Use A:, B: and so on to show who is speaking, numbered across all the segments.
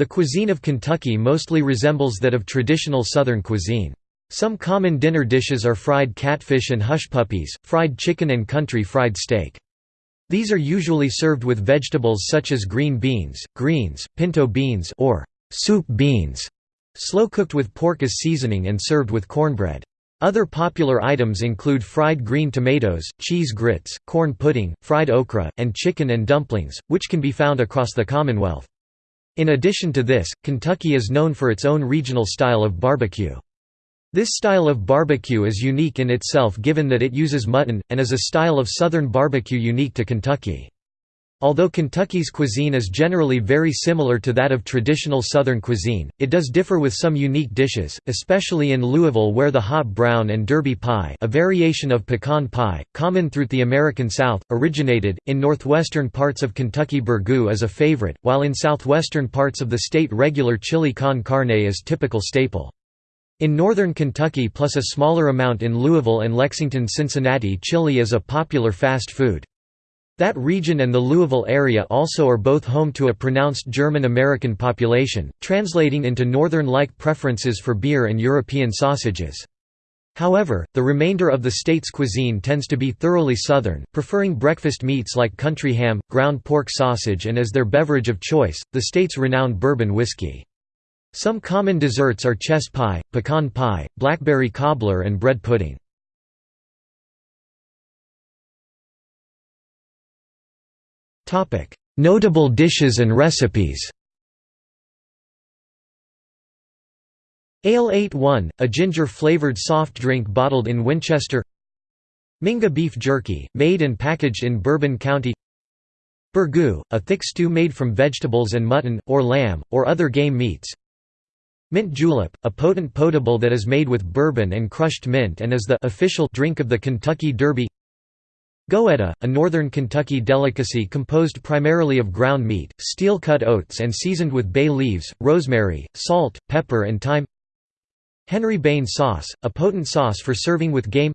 A: The cuisine of Kentucky mostly resembles that of traditional Southern cuisine. Some common dinner dishes are fried catfish and hush puppies, fried chicken and country fried steak. These are usually served with vegetables such as green beans, greens, pinto beans or soup beans, slow-cooked with pork as seasoning and served with cornbread. Other popular items include fried green tomatoes, cheese grits, corn pudding, fried okra, and chicken and dumplings, which can be found across the Commonwealth. In addition to this, Kentucky is known for its own regional style of barbecue. This style of barbecue is unique in itself given that it uses mutton, and is a style of Southern barbecue unique to Kentucky. Although Kentucky's cuisine is generally very similar to that of traditional Southern cuisine, it does differ with some unique dishes, especially in Louisville where the hot brown and derby pie a variation of pecan pie, common throughout the American South, originated. In northwestern parts of Kentucky burgoo is a favorite, while in southwestern parts of the state regular chili con carne is typical staple. In northern Kentucky plus a smaller amount in Louisville and Lexington Cincinnati chili is a popular fast food. That region and the Louisville area also are both home to a pronounced German-American population, translating into northern-like preferences for beer and European sausages. However, the remainder of the state's cuisine tends to be thoroughly Southern, preferring breakfast meats like country ham, ground pork sausage and as their beverage of choice, the state's renowned bourbon whiskey. Some common desserts are chess pie, pecan pie, blackberry cobbler and bread pudding. Notable dishes and recipes. Ale 8-1, a ginger-flavored soft drink bottled in Winchester. Mingua beef jerky, made and packaged in Bourbon County. Burgoo, a thick stew made from vegetables and mutton, or lamb, or other game meats. Mint julep, a potent potable that is made with bourbon and crushed mint and is the official drink of the Kentucky Derby Goetta, a northern Kentucky delicacy composed primarily of ground meat, steel-cut oats and seasoned with bay leaves, rosemary, salt, pepper and thyme. Henry Bain sauce, a potent sauce for serving with game.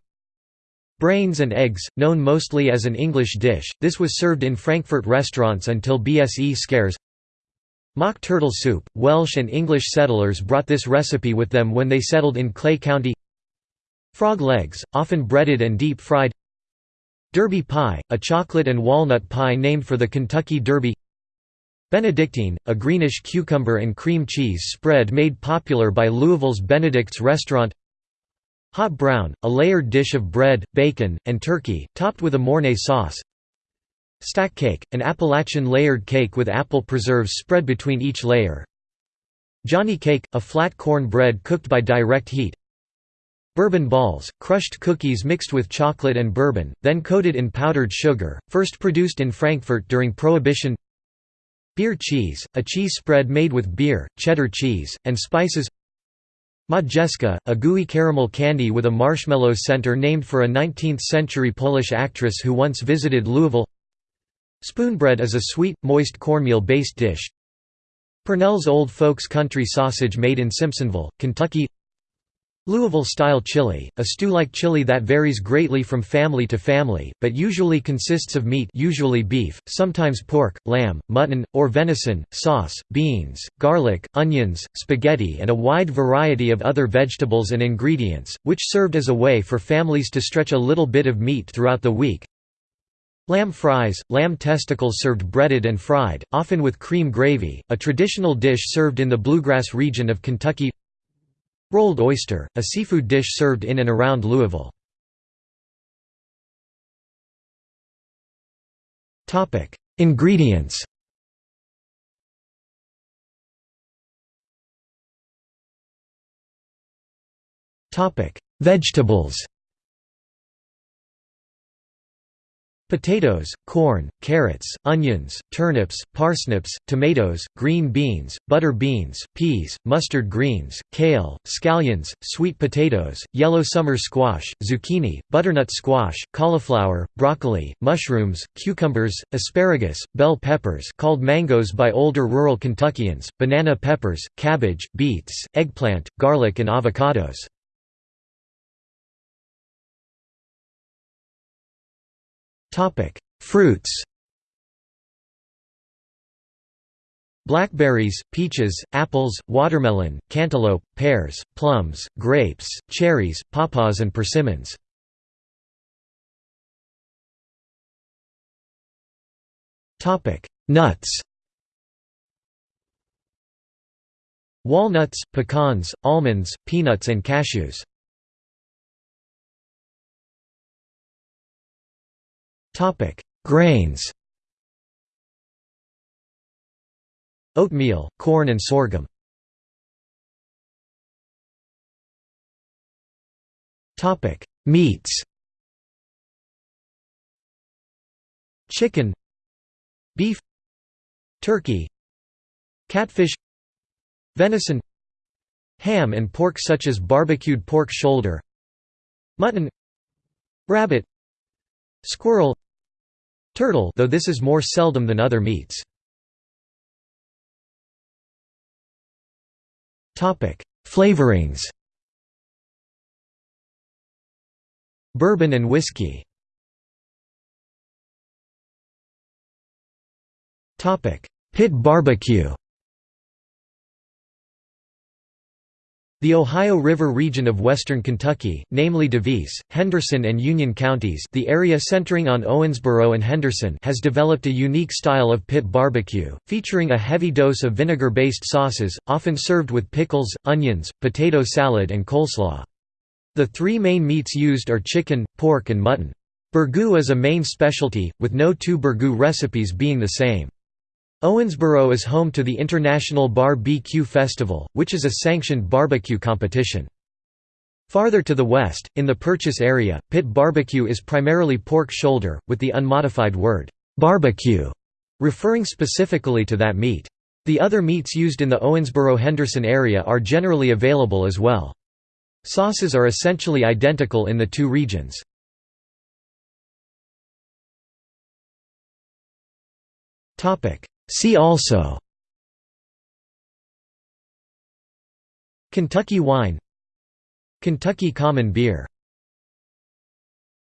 A: Brains and eggs, known mostly as an English dish, this was served in Frankfort restaurants until BSE scares. Mock turtle soup – Welsh and English settlers brought this recipe with them when they settled in Clay County. Frog legs, often breaded and deep-fried Derby pie, a chocolate and walnut pie named for the Kentucky Derby Benedictine, a greenish cucumber and cream cheese spread made popular by Louisville's Benedict's restaurant Hot brown, a layered dish of bread, bacon, and turkey, topped with a Mornay sauce Stack cake, an Appalachian layered cake with apple preserves spread between each layer. Johnny cake, a flat corn bread cooked by direct heat. Bourbon balls, crushed cookies mixed with chocolate and bourbon, then coated in powdered sugar, first produced in Frankfort during Prohibition. Beer cheese, a cheese spread made with beer, cheddar cheese, and spices. Modjeska, a gooey caramel candy with a marshmallow center named for a 19th-century Polish actress who once visited Louisville. Spoonbread is a sweet, moist cornmeal-based dish. Purnell's Old Folks Country Sausage made in Simpsonville, Kentucky Louisville-style chili, a stew-like chili that varies greatly from family to family, but usually consists of meat usually beef, sometimes pork, lamb, mutton, or venison, sauce, beans, garlic, onions, spaghetti and a wide variety of other vegetables and ingredients, which served as a way for families to stretch a little bit of meat throughout the week. Lamb fries, lamb testicles served breaded and fried, often with cream gravy, a traditional dish served in the bluegrass region of Kentucky Rolled oyster, a seafood dish served in and around Louisville. Ingredients. Vegetables Potatoes, corn, carrots, onions, turnips, parsnips, tomatoes, green beans, butter beans, peas, mustard greens, kale, scallions, sweet potatoes, yellow summer squash, zucchini, butternut squash, cauliflower, broccoli, mushrooms, cucumbers, asparagus, bell peppers called mangoes by older rural Kentuckians, banana peppers, cabbage, beets, eggplant, garlic and avocados. Fruits Blackberries, peaches, apples, watermelon, cantaloupe, pears, plums, grapes, cherries, pawpaws and persimmons. Nuts Walnuts, pecans, almonds, peanuts and cashews. Grains. Oatmeal, corn and sorghum. Topic: Meats. Chicken. Beef. Turkey. Catfish. Venison. Ham and pork such as barbecued pork shoulder. Mutton. Rabbit. Squirrel Turtle though this is more seldom than other meats. Flavorings. Bourbon and whiskey. Pit barbecue The Ohio River region of western Kentucky, namely Daviess, Henderson and Union counties the area centering on Owensboro and Henderson has developed a unique style of pit barbecue, featuring a heavy dose of vinegar-based sauces, often served with pickles, onions, potato salad and coleslaw. The three main meats used are chicken, pork and mutton. Burgoo is a main specialty, with no two burgoo recipes being the same. Owensboro is home to the International Bar-B-Q Festival, which is a sanctioned barbecue competition. Farther to the west, in the Purchase area, pit barbecue is primarily pork shoulder, with the unmodified word, barbecue, referring specifically to that meat. The other meats used in the Owensboro-Henderson area are generally available as well. Sauces are essentially identical in the two regions. See also Kentucky wine Kentucky common beer